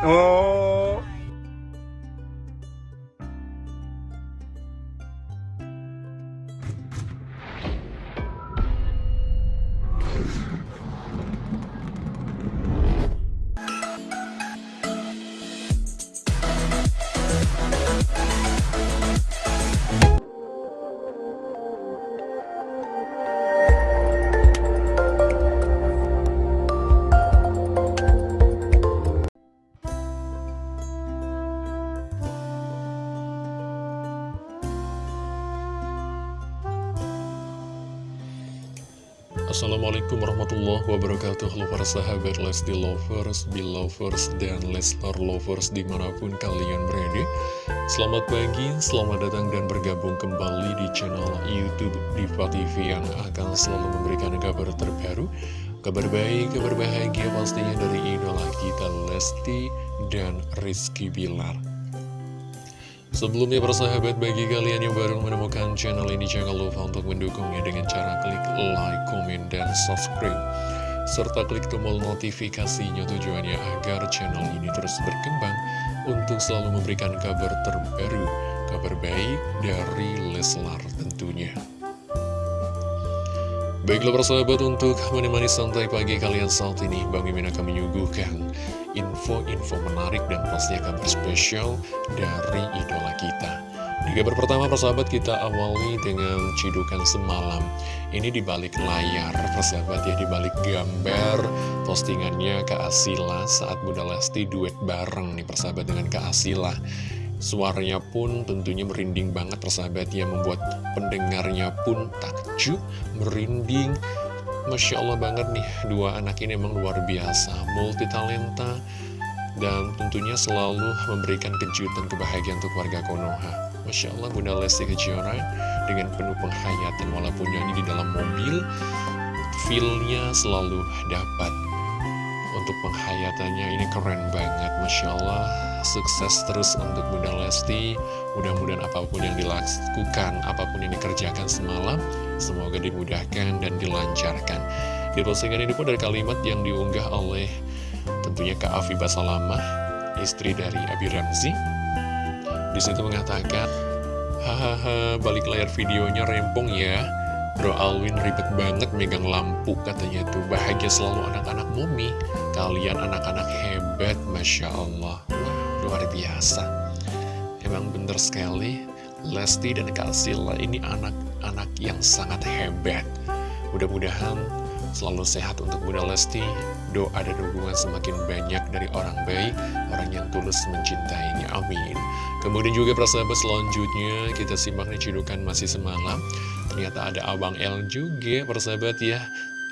Oh. Assalamualaikum warahmatullahi wabarakatuh. Halo para sahabat Lesti Lovers, Belovers, dan Leslar Lovers di mana pun kalian berada. Selamat pagi, selamat datang dan bergabung kembali di channel Youtube Diva TV Yang akan selalu memberikan kabar terbaru Kabar baik, kabar bahagia pastinya dari idola kita Lesti dan Rizky Bilar Sebelumnya persahabat bagi kalian yang baru menemukan channel ini jangan lupa untuk mendukungnya dengan cara klik like, komen, dan subscribe serta klik tombol notifikasinya tujuannya agar channel ini terus berkembang untuk selalu memberikan kabar terbaru, kabar baik dari Leslar tentunya. Baiklah persahabat untuk menemani santai pagi kalian saat ini Bang Mimin akan menyuguhkan info-info menarik dan pastinya kabar spesial dari idola kita. Di kabar pertama persahabat kita awali dengan cidukan semalam. Ini di balik layar persahabat ya di balik gambar. Postingannya Kak Asila saat Bunda Lesti duet bareng nih persahabat dengan Kak Asila. Suaranya pun tentunya merinding banget persahabat ya Membuat pendengarnya pun takjub, merinding Masya Allah banget nih Dua anak ini emang luar biasa Multi talenta Dan tentunya selalu memberikan kejutan kebahagiaan untuk warga Konoha. Masya Allah Bunda Lesti Kejora Dengan penuh penghayatan Walaupun nyanyi di dalam mobil Feelnya selalu dapat untuk penghayatannya. Ini keren banget Masya Allah. Sukses terus untuk Bunda Lesti. Mudah-mudahan apa pun yang dilakukan apa pun yang dikerjakan semalam semoga dimudahkan dan dilancarkan. Di postingan ini pun dari kalimat yang diunggah oleh tentunya Kak Afifah Salamah istri dari Abi Ramzi. Di situ mengatakan hahaha balik layar videonya rempong ya. Bro Alwin ribet banget megang lampu katanya tuh. Bahagia selalu anak-anak mumi. Kalian anak-anak hebat Masya Allah. Wah luar biasa. Emang bener sekali Lesti dan Kak Sila ini anak-anak yang sangat hebat. Mudah-mudahan selalu sehat untuk Bunda Lesti. Doa dan dukungan semakin banyak dari orang baik Orang yang tulus mencintainya. Amin. Kemudian juga persahabat selanjutnya Kita simak nih cidukan masih semalam. Ternyata ada Abang L juga persahabat ya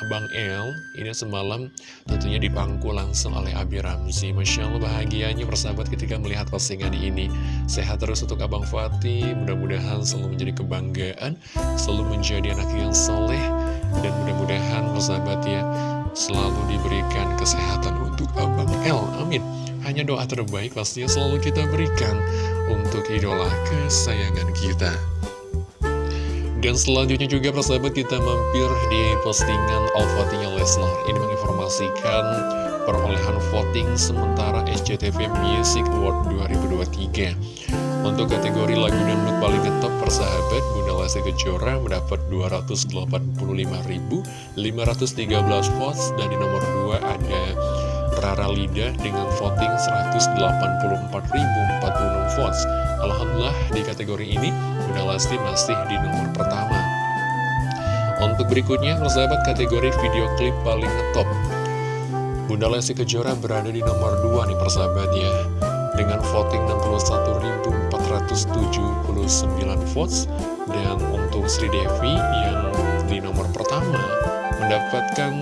Abang L ini semalam tentunya dipangku langsung oleh Abi Ramzi. Masya Allah bahagianya persahabat ketika melihat postingan ini. Sehat terus untuk Abang Fatih Mudah-mudahan selalu menjadi kebanggaan Selalu menjadi anak yang soleh Dan mudah-mudahan persahabat ya Selalu diberikan kesehatan untuk Abang L Amin. Hanya doa terbaik pastinya selalu kita berikan Untuk idola kesayangan kita dan selanjutnya juga persahabat kita mampir di postingan All Votingnya Leslar Ini menginformasikan perolehan voting sementara SCTV Music Award 2023 Untuk kategori lagu dangdut paling ngetop persahabat Bunda Lesti Kejora mendapat 285.513 votes. Dan di nomor 2 ada Rara dengan voting 184.046 votes. Alhamdulillah di kategori ini Bunda Lesti masih di nomor pertama. Untuk berikutnya persahabat kategori video klip paling ngetop Bunda Lesti Kejora berada di nomor 2 nih persahabat ya. Dengan voting 61.479 votes Dan untuk Sri Devi yang di nomor pertama mendapatkan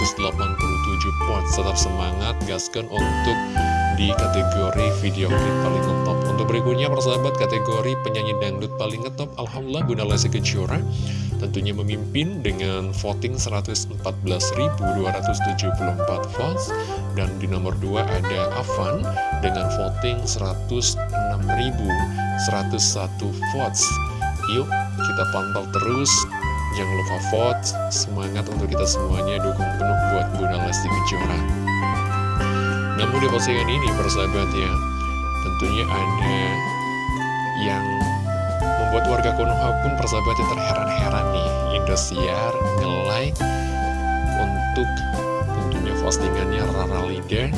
75.987 votes Tetap semangat, gaskan untuk di kategori video klip paling ngetop. Untuk berikutnya persahabat kategori penyanyi dangdut paling ngetop Alhamdulillah Bunda Lesti Kejora tentunya memimpin dengan voting 114.274 votes. Dan di nomor 2 ada Avan dengan voting 106.101 votes. Yuk kita pantau terus Jangan lupa vote, semangat untuk kita semuanya, dukung penuh buat Bunda Lesti Kejora. Namun di postingan ini persahabat ya Tentunya ada yang membuat warga Konoha pun persahabatnya terheran-heran nih. Indosiar nge-like untuk tentunya postingannya Rara Lida,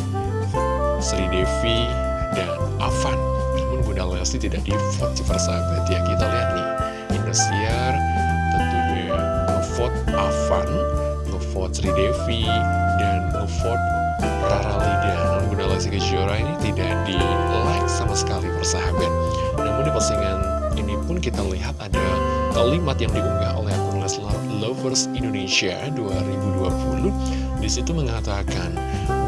Sri Devi, dan Avan Namun Bunda Lesti tidak di-vote persahabat ya. Kita lihat nih Indosiar Avan, nge-vote Sri Devi, dan nge-vote Rara Lida. Namun Bunda Lesti Kejora ini tidak di-like sama sekali persahabat. Namun di postingan ini pun kita lihat ada kalimat yang diunggah oleh akun Leslar Lovers Indonesia 2020 Di situ mengatakan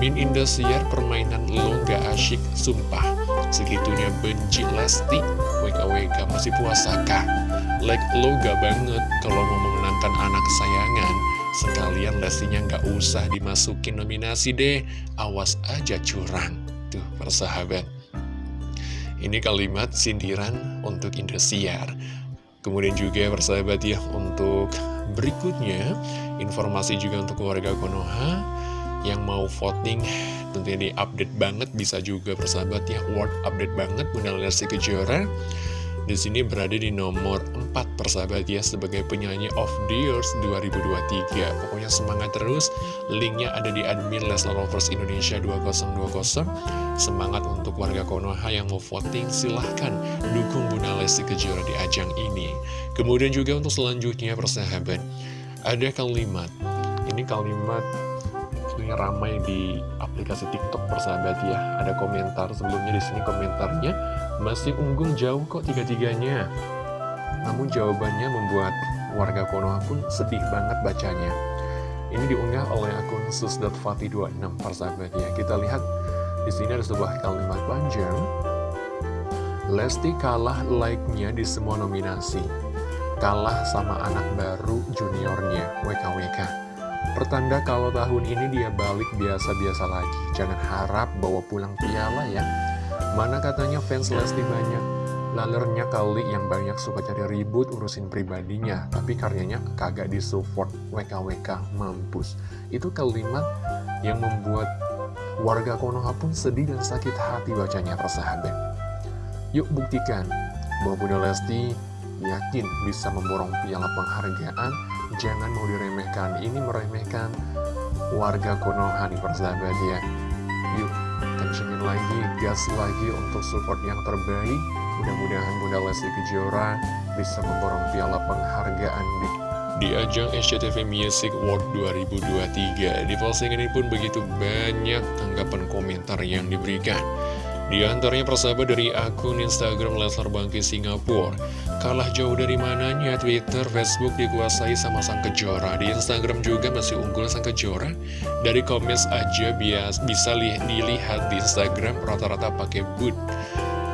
Min Indosiar permainan lo gak asyik sumpah. Segitunya benci Lesti. WKWK masih puasa kah? Like lo gak banget kalau mau memenangkan anak kesayangan. Sekalian Lestinya gak usah dimasukin nominasi deh. Awas aja curang Tuh persahabat. Ini kalimat sindiran untuk Indosiar. Kemudian juga persahabat ya untuk berikutnya Informasi juga untuk warga Konoha Yang mau voting. Tentunya di update banget Bisa juga persahabat ya Word update banget Bunda Lesti Kejora di sini berada di nomor 4 persahabat ya sebagai penyanyi of the years 2023. Pokoknya semangat terus. Linknya ada di admin Leslar Lovers Indonesia 2020. Semangat untuk warga Konoha yang mau voting silahkan dukung Bunda Lesti Kejora di ajang ini. Kemudian juga untuk selanjutnya persahabat ada kalimat. Ini kalimat tentunya ramai di aplikasi TikTok persahabat ya. Ada komentar sebelumnya di sini komentarnya masih unggul jauh kok tiga-tiganya. Namun jawabannya membuat warga Konoha pun sedih banget bacanya. Ini diunggah oleh akun sus.fati26 persahabat ya. Kita lihat di sini ada sebuah kalimat panjang. Lesti kalah like-nya di semua nominasi. Kalah sama anak baru juniornya, WKWK. Pertanda kalau tahun ini dia balik biasa-biasa lagi. Jangan harap bawa pulang piala ya. Mana katanya fans Lesti banyak? Lalernya kali yang banyak suka cari ribut urusin pribadinya Tapi karyanya kagak disupport. WKWK mampus. Itu kalimat yang membuat warga Konoha pun sedih dan sakit hati bacanya persahabat Yuk buktikan bahwa Bunda Lesti yakin bisa memborong piala penghargaan. Jangan mau diremehkan. Ini meremehkan warga Konoha nih persahabat ya Yuk kencengin lagi, gas lagi untuk support yang terbaik. Mudah-mudahan Bunda Lesti Kejora bisa memborong piala penghargaan di di ajang SCTV Music World 2023. Di postingan ini pun begitu banyak tanggapan komentar yang diberikan. Di antaranya persahabat dari akun Instagram Leslar Bangki Singapura Kalah jauh dari mananya Twitter, Facebook dikuasai sama Sang Kejora. Di Instagram juga masih unggul Sang Kejora. Dari komes aja bias, bisa li dilihat di Instagram rata-rata pakai boot.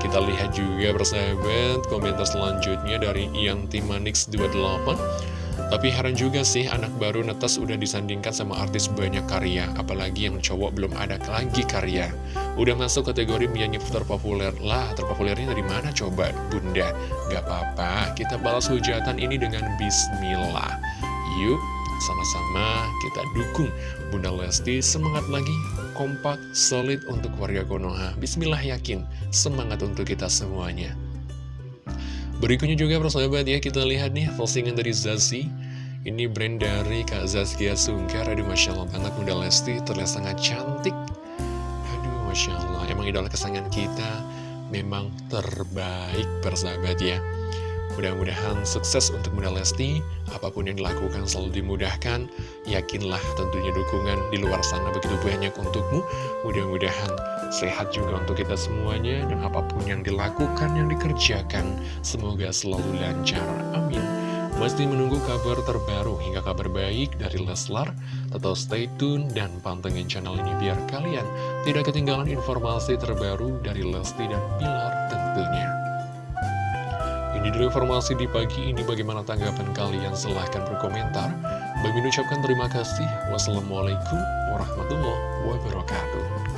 Kita lihat juga persahabat komentar selanjutnya dari Ian Timanix 28 tapi heran juga sih anak baru netes udah disandingkan sama artis banyak karya. Apalagi yang cowok belum ada lagi karya Udah masuk kategori penyanyi terpopuler. Lah terpopulernya dari mana coba bunda? Gak apa-apa kita balas hujatan ini dengan bismillah. Yuk sama-sama kita dukung Bunda Lesti. Semangat lagi kompak solid untuk warga Konoha. Bismillah yakin. Semangat untuk kita semuanya. Berikutnya juga persahabat ya kita lihat nih postingan dari Zazi. Ini brand dari Kak Zazkia Sungkar. Aduh Masya Allah banget Bunda Lesti terlihat sangat cantik Masya Allah. Emang idola kesayangan kita memang terbaik persahabat ya. Mudah-mudahan sukses untuk Bunda Lesti, apa pun yang dilakukan selalu dimudahkan, yakinlah tentunya dukungan di luar sana begitu banyak untukmu, mudah-mudahan sehat juga untuk kita semuanya, dan apa pun yang dilakukan, yang dikerjakan, semoga selalu lancar, amin. Masih menunggu kabar terbaru hingga kabar baik dari Leslar, tetap stay tune dan pantengin channel ini biar kalian tidak ketinggalan informasi terbaru dari Lesti dan Pilar tentunya. Ini dulu informasi di pagi ini bagaimana tanggapan kalian silahkan berkomentar. Bagi ucapkan terima kasih. Wassalamualaikum warahmatullahi wabarakatuh.